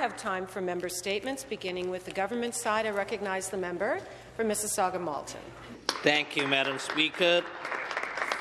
have time for member statements, beginning with the government side. I recognize the member for Mississauga Malton. Thank you, Madam Speaker.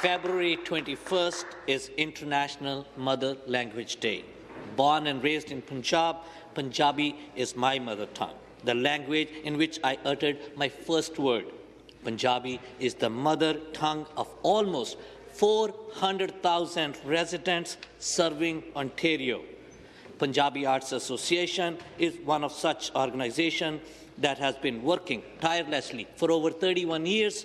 February 21st is International Mother Language Day. Born and raised in Punjab, Punjabi is my mother tongue, the language in which I uttered my first word. Punjabi is the mother tongue of almost 400,000 residents serving Ontario. Punjabi Arts Association is one of such organizations that has been working tirelessly for over 31 years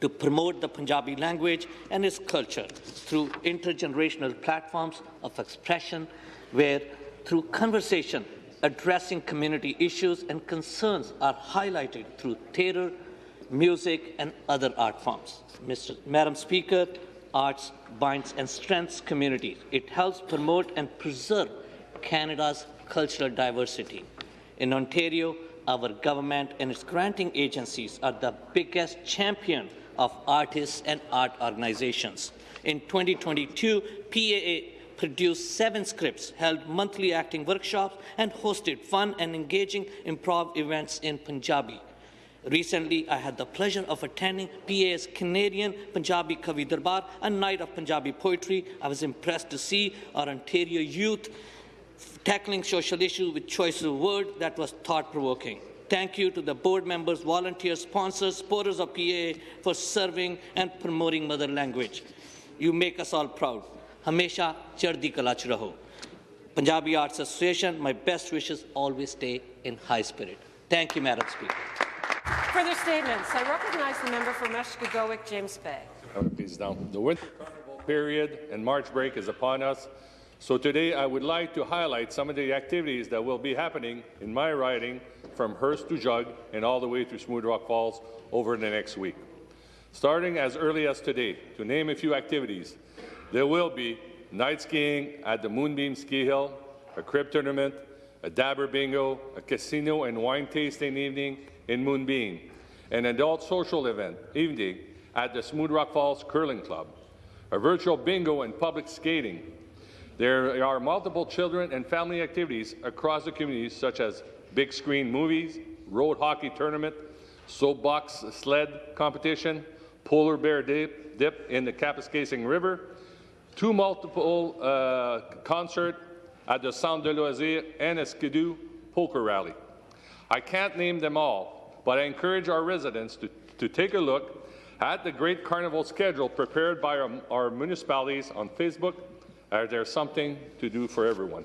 to promote the Punjabi language and its culture through intergenerational platforms of expression where through conversation addressing community issues and concerns are highlighted through theatre, music and other art forms. Mr. Madam Speaker, arts binds and strengthens communities. It helps promote and preserve Canada's cultural diversity. In Ontario, our government and its granting agencies are the biggest champion of artists and art organizations. In 2022, PAA produced seven scripts, held monthly acting workshops, and hosted fun and engaging improv events in Punjabi. Recently, I had the pleasure of attending PA's Canadian Punjabi Kavi Darbar, a night of Punjabi poetry. I was impressed to see our Ontario youth tackling social issues with choice of word that was thought-provoking. Thank you to the board members, volunteers, sponsors, supporters of PA for serving and promoting mother language. You make us all proud. Hamesha chardi kala ch raho. Punjabi Arts Association, my best wishes always stay in high spirit. Thank you, Madam Speaker. Further statements. I recognize the member for Mushkegowuk, James Bay. The winter period and March break is upon us. So today I would like to highlight some of the activities that will be happening in my riding from Hearst to Jug and all the way to Smooth Rock Falls over the next week. Starting as early as today, to name a few activities, there will be night skiing at the Moonbeam Ski Hill, a crib tournament, a dabber bingo, a casino and wine tasting evening in Moonbeam, an adult social event evening at the Smooth Rock Falls Curling Club, a virtual bingo and public skating, there are multiple children and family activities across the community, such as big screen movies, road hockey tournament, soapbox sled competition, polar bear dip, dip in the Kapuskasing River, two multiple uh, concert at the Centre de Loisirs and a Skidoo poker rally. I can't name them all, but I encourage our residents to, to take a look at the great carnival schedule prepared by our, our municipalities on Facebook uh, there's something to do for everyone.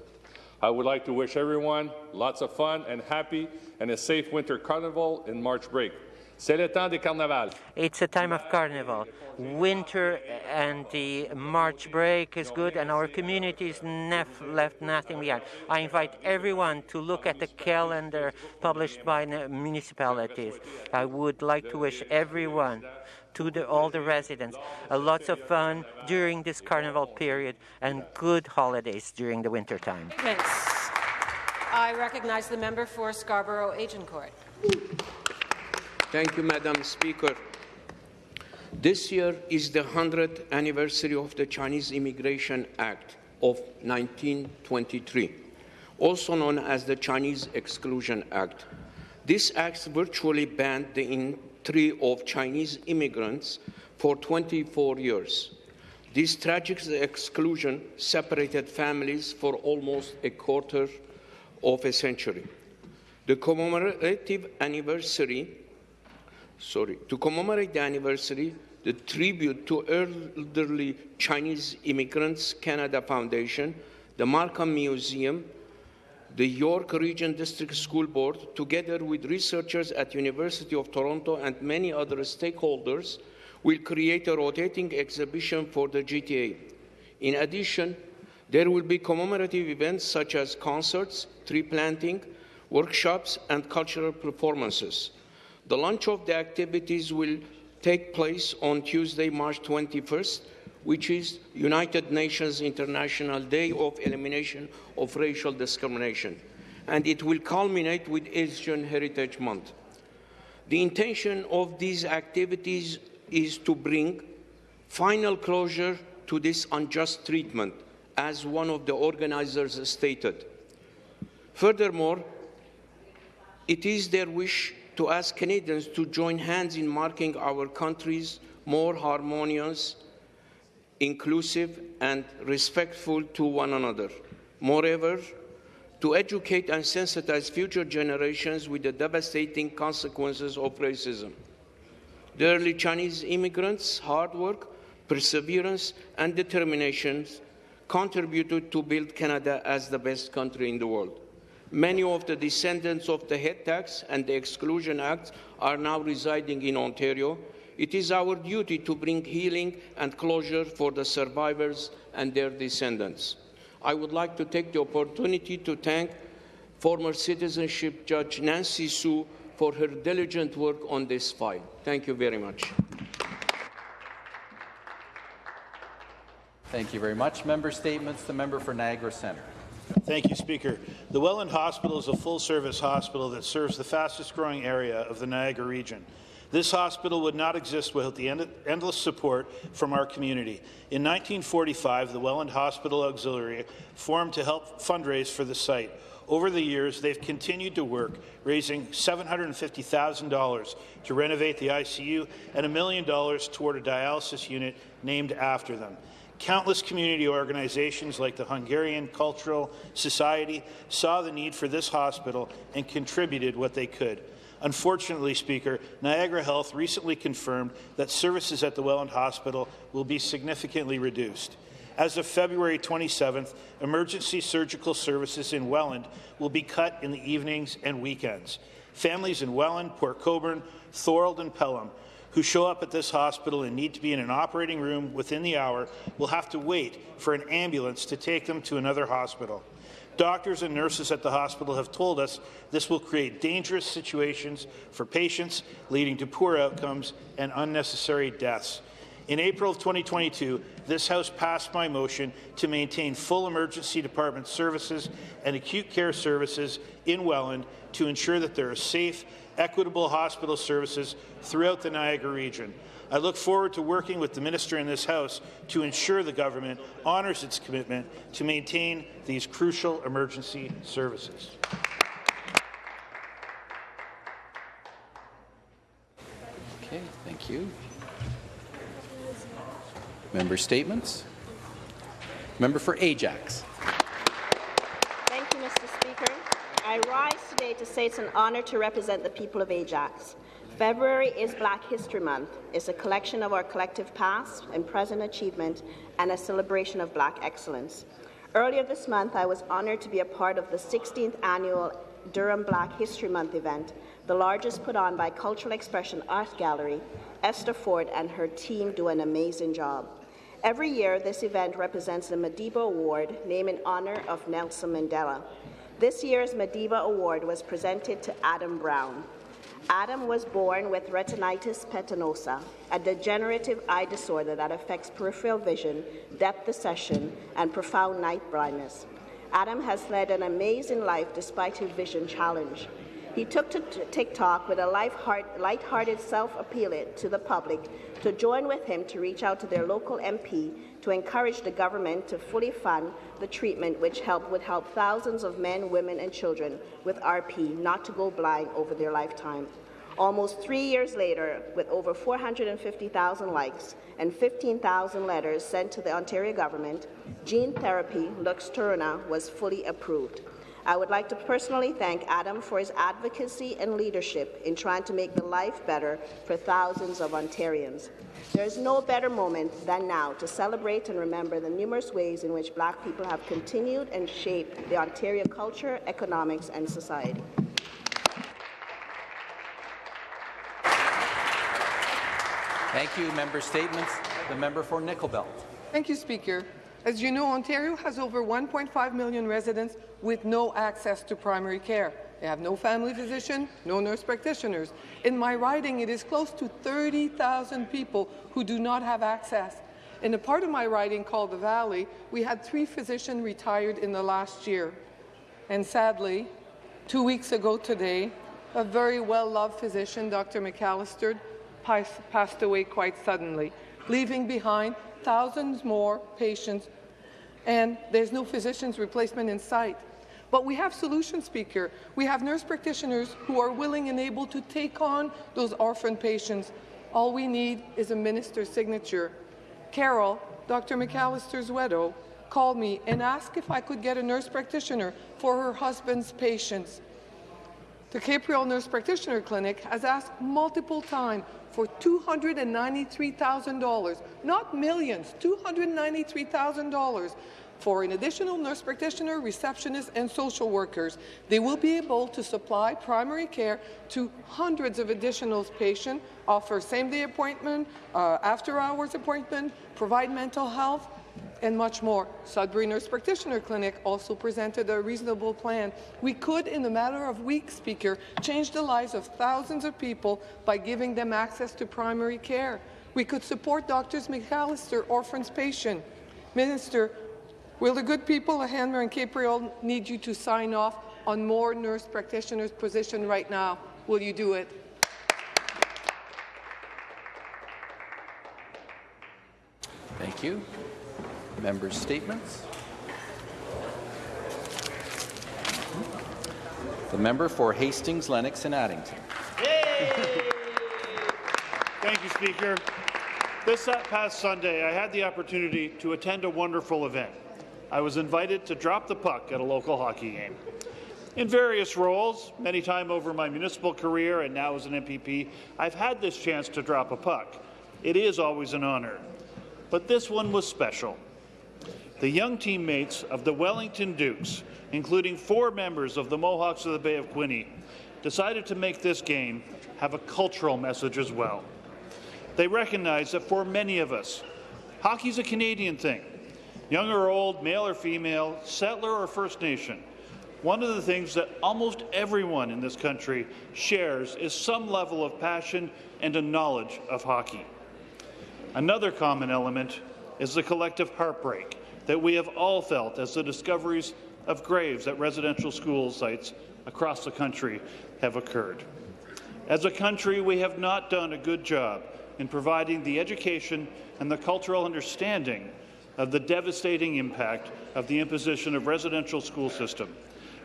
I would like to wish everyone lots of fun and happy and a safe winter carnival in March break. C'est le temps des carnavals. It's a time of carnival. Winter and the March break is good, and our communities nef- left nothing behind. I invite everyone to look at the calendar published by the municipalities. I would like to wish everyone to the, all the residents. Uh, lots of fun during this carnival period and good holidays during the winter time. Thanks. I recognize the member for Scarborough Agincourt. Thank you, Madam Speaker. This year is the 100th anniversary of the Chinese Immigration Act of 1923, also known as the Chinese Exclusion Act. This act virtually banned the entry of Chinese immigrants for 24 years. This tragic exclusion separated families for almost a quarter of a century. The commemorative anniversary, sorry, to commemorate the anniversary, the tribute to elderly Chinese immigrants Canada Foundation, the Markham Museum, the York Region District School Board, together with researchers at University of Toronto and many other stakeholders, will create a rotating exhibition for the GTA. In addition, there will be commemorative events such as concerts, tree planting, workshops, and cultural performances. The launch of the activities will take place on Tuesday, March 21st which is United Nations International Day of Elimination of Racial Discrimination, and it will culminate with Asian Heritage Month. The intention of these activities is to bring final closure to this unjust treatment, as one of the organizers stated. Furthermore, it is their wish to ask Canadians to join hands in marking our country's more harmonious, inclusive, and respectful to one another. Moreover, to educate and sensitize future generations with the devastating consequences of racism. The early Chinese immigrants' hard work, perseverance, and determination contributed to build Canada as the best country in the world. Many of the descendants of the head tax and the Exclusion Act are now residing in Ontario. It is our duty to bring healing and closure for the survivors and their descendants. I would like to take the opportunity to thank former citizenship judge Nancy Sue for her diligent work on this file. Thank you very much. Thank you very much. Member statements. The member for Niagara Centre. Thank you, Speaker. The Welland Hospital is a full-service hospital that serves the fastest-growing area of the Niagara region. This hospital would not exist without the end endless support from our community. In 1945, the Welland Hospital Auxiliary formed to help fundraise for the site. Over the years, they've continued to work, raising $750,000 to renovate the ICU and a million dollars toward a dialysis unit named after them. Countless community organizations like the Hungarian Cultural Society saw the need for this hospital and contributed what they could. Unfortunately, Speaker, Niagara Health recently confirmed that services at the Welland Hospital will be significantly reduced. As of February 27th, emergency surgical services in Welland will be cut in the evenings and weekends. Families in Welland, Port Colborne, Thorold and Pelham who show up at this hospital and need to be in an operating room within the hour will have to wait for an ambulance to take them to another hospital. Doctors and nurses at the hospital have told us this will create dangerous situations for patients, leading to poor outcomes and unnecessary deaths. In April of 2022, this House passed my motion to maintain full emergency department services and acute care services in Welland to ensure that there are safe equitable hospital services throughout the Niagara region. I look forward to working with the minister in this House to ensure the government honours its commitment to maintain these crucial emergency services. Okay, thank you. Member statements. Member for Ajax. Thank you, Mr. Speaker. I rise today to say it's an honour to represent the people of Ajax. February is Black History Month. It's a collection of our collective past and present achievement and a celebration of Black excellence. Earlier this month, I was honoured to be a part of the 16th annual Durham Black History Month event, the largest put on by Cultural Expression Art Gallery. Esther Ford and her team do an amazing job. Every year, this event represents the Madiba Award, named in honour of Nelson Mandela. This year's Madiba Award was presented to Adam Brown. Adam was born with retinitis pigmentosa, a degenerative eye disorder that affects peripheral vision, depth perception, and profound night blindness. Adam has led an amazing life despite his vision challenge. He took to TikTok with a light-hearted self-appeal to the public to join with him to reach out to their local MP to encourage the government to fully fund the treatment which help, would help thousands of men, women and children with RP not to go blind over their lifetime. Almost three years later, with over 450,000 likes and 15,000 letters sent to the Ontario government, gene therapy Luxturna was fully approved. I would like to personally thank Adam for his advocacy and leadership in trying to make the life better for thousands of Ontarians. There is no better moment than now to celebrate and remember the numerous ways in which Black people have continued and shaped the Ontario culture, economics and society. Thank you. Member statements. The member for Nickel Belt. Thank you, Speaker. As you know, Ontario has over 1.5 million residents with no access to primary care. They have no family physician, no nurse practitioners. In my riding, it is close to 30,000 people who do not have access. In a part of my riding called the Valley, we had three physicians retired in the last year. And sadly, two weeks ago today, a very well-loved physician, Dr. McAllister, passed away quite suddenly, leaving behind thousands more patients, and there's no physician's replacement in sight. But we have solutions, Speaker. We have nurse practitioners who are willing and able to take on those orphan patients. All we need is a minister's signature. Carol, Dr. McAllister's widow, called me and asked if I could get a nurse practitioner for her husband's patients. The Capreol Nurse Practitioner Clinic has asked multiple times for $293,000, not millions, $293,000 for an additional nurse practitioner, receptionist, and social workers. They will be able to supply primary care to hundreds of additional patients, offer same-day appointment, uh, after-hours appointment, provide mental health, and much more. Sudbury Nurse Practitioner Clinic also presented a reasonable plan. We could, in a matter of weeks, Speaker, change the lives of thousands of people by giving them access to primary care. We could support Drs. McAllister, orphans patient. Minister, will the good people of Hanmer and Capreol need you to sign off on more nurse practitioners' position right now? Will you do it? Thank you. Members' statements. The member for Hastings, Lennox and Addington. Thank you, Speaker. This uh, past Sunday, I had the opportunity to attend a wonderful event. I was invited to drop the puck at a local hockey game. In various roles, many time over my municipal career and now as an MPP, I've had this chance to drop a puck. It is always an honour. But this one was special the young teammates of the Wellington Dukes, including four members of the Mohawks of the Bay of Quinte, decided to make this game have a cultural message as well. They recognize that for many of us, hockey's a Canadian thing. Young or old, male or female, settler or First Nation, one of the things that almost everyone in this country shares is some level of passion and a knowledge of hockey. Another common element is the collective heartbreak that we have all felt as the discoveries of graves at residential school sites across the country have occurred. As a country, we have not done a good job in providing the education and the cultural understanding of the devastating impact of the imposition of residential school system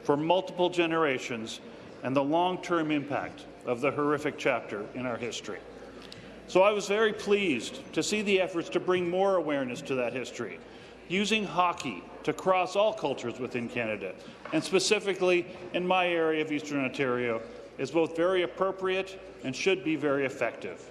for multiple generations and the long-term impact of the horrific chapter in our history. So I was very pleased to see the efforts to bring more awareness to that history using hockey to cross all cultures within Canada, and specifically in my area of Eastern Ontario, is both very appropriate and should be very effective.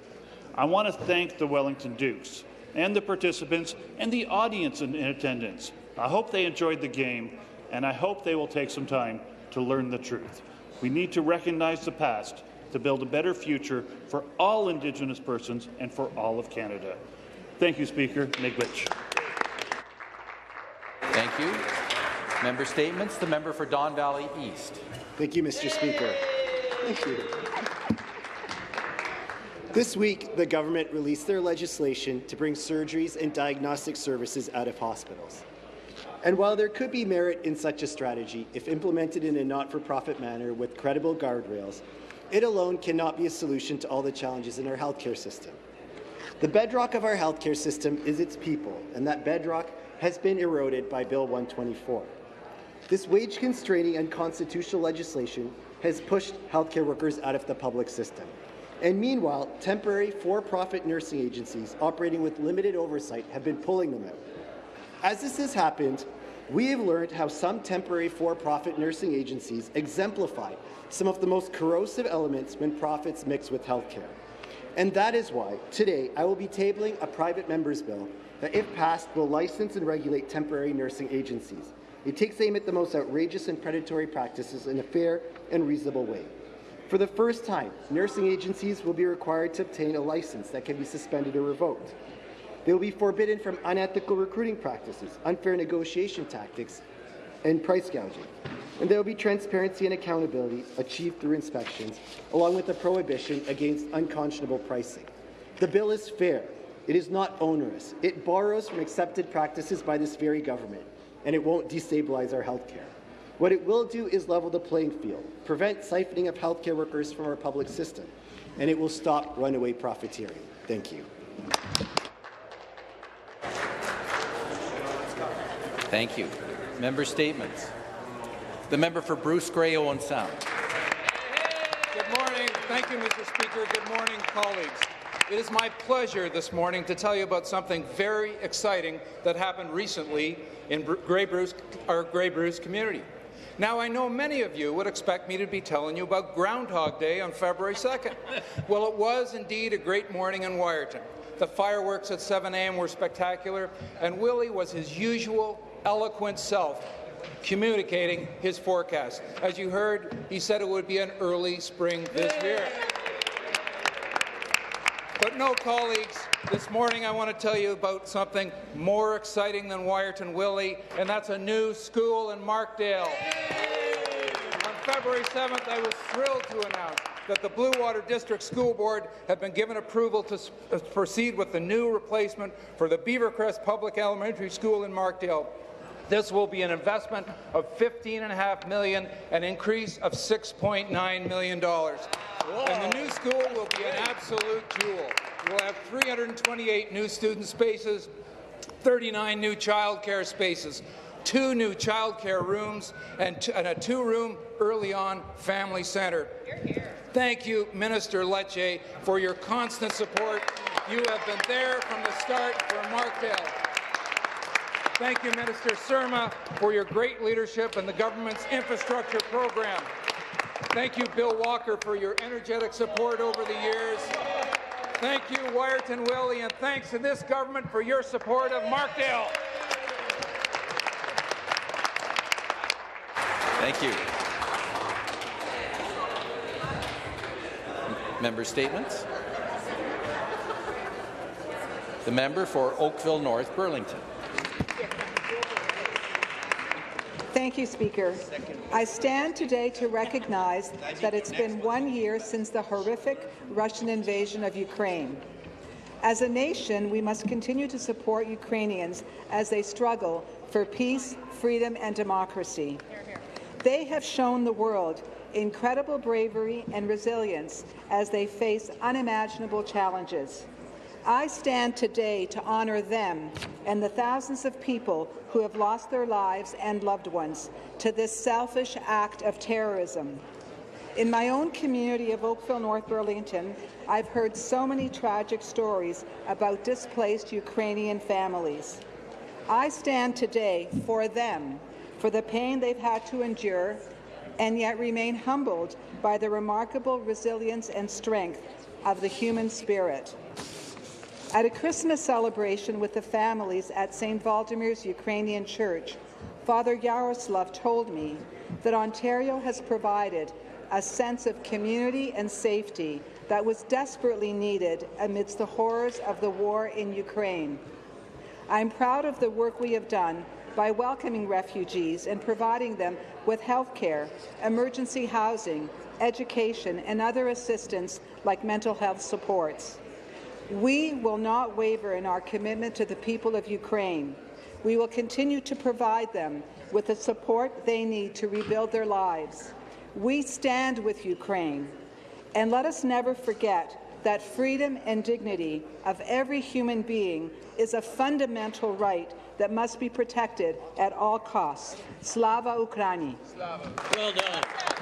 I want to thank the Wellington Dukes and the participants and the audience in, in attendance. I hope they enjoyed the game, and I hope they will take some time to learn the truth. We need to recognize the past to build a better future for all Indigenous persons and for all of Canada. Thank you, Speaker. Miigwech. Thank you. Member statements. The member for Don Valley East. Thank you, Mr. Speaker. Thank you. This week, the government released their legislation to bring surgeries and diagnostic services out of hospitals. And while there could be merit in such a strategy if implemented in a not-for-profit manner with credible guardrails, it alone cannot be a solution to all the challenges in our healthcare system. The bedrock of our healthcare system is its people, and that bedrock has been eroded by Bill 124. This wage-constraining and constitutional legislation has pushed healthcare workers out of the public system. And meanwhile, temporary for-profit nursing agencies operating with limited oversight have been pulling them out. As this has happened, we have learned how some temporary for-profit nursing agencies exemplify some of the most corrosive elements when profits mix with healthcare. And that is why, today, I will be tabling a private member's bill that, if passed, will license and regulate temporary nursing agencies. It takes aim at the most outrageous and predatory practices in a fair and reasonable way. For the first time, nursing agencies will be required to obtain a license that can be suspended or revoked. They will be forbidden from unethical recruiting practices, unfair negotiation tactics, and price gouging. And there will be transparency and accountability achieved through inspections, along with a prohibition against unconscionable pricing. The bill is fair, it is not onerous. It borrows from accepted practices by this very government, and it won't destabilize our healthcare. What it will do is level the playing field, prevent siphoning of healthcare workers from our public system, and it will stop runaway profiteering. Thank you. Thank you. Member statements. The member for Bruce Grey Owen Sound. Good morning. Thank you, Mr. Speaker. Good morning, colleagues. It is my pleasure this morning to tell you about something very exciting that happened recently in Grey Bruce, our Grey Bruce community. Now, I know many of you would expect me to be telling you about Groundhog Day on February 2nd. well, it was indeed a great morning in Wiarton. The fireworks at 7 a.m. were spectacular, and Willie was his usual eloquent self communicating his forecast. As you heard, he said it would be an early spring this year. But no, colleagues, this morning I want to tell you about something more exciting than Wiarton Willie, and that's a new school in Markdale. On February 7th, I was thrilled to announce that the Bluewater District School Board had been given approval to uh, proceed with the new replacement for the Beavercrest Public Elementary School in Markdale. This will be an investment of 15.5 million, an increase of $6.9 million. Whoa. And the new school will be an absolute jewel. We'll have 328 new student spaces, 39 new childcare spaces, two new childcare rooms, and, and a two-room early-on family centre. Thank you, Minister Lecce, for your constant support. You have been there from the start for Markdale. Thank you, Minister Surma, for your great leadership and the government's infrastructure program. Thank you, Bill Walker, for your energetic support over the years. Thank you, Wiarton Willie, and thanks to this government for your support of Markdale. Thank you. Member statements. The member for Oakville North Burlington. Thank you, Speaker. I stand today to recognize that it's been one year since the horrific Russian invasion of Ukraine. As a nation, we must continue to support Ukrainians as they struggle for peace, freedom and democracy. They have shown the world incredible bravery and resilience as they face unimaginable challenges. I stand today to honour them and the thousands of people who have lost their lives and loved ones to this selfish act of terrorism. In my own community of Oakville, North Burlington, I've heard so many tragic stories about displaced Ukrainian families. I stand today for them, for the pain they've had to endure, and yet remain humbled by the remarkable resilience and strength of the human spirit. At a Christmas celebration with the families at St. Vladimir's Ukrainian Church, Father Yaroslav told me that Ontario has provided a sense of community and safety that was desperately needed amidst the horrors of the war in Ukraine. I'm proud of the work we have done by welcoming refugees and providing them with health care, emergency housing, education, and other assistance like mental health supports. We will not waver in our commitment to the people of Ukraine. We will continue to provide them with the support they need to rebuild their lives. We stand with Ukraine, and let us never forget that freedom and dignity of every human being is a fundamental right that must be protected at all costs. Slava Ukraini. Well done.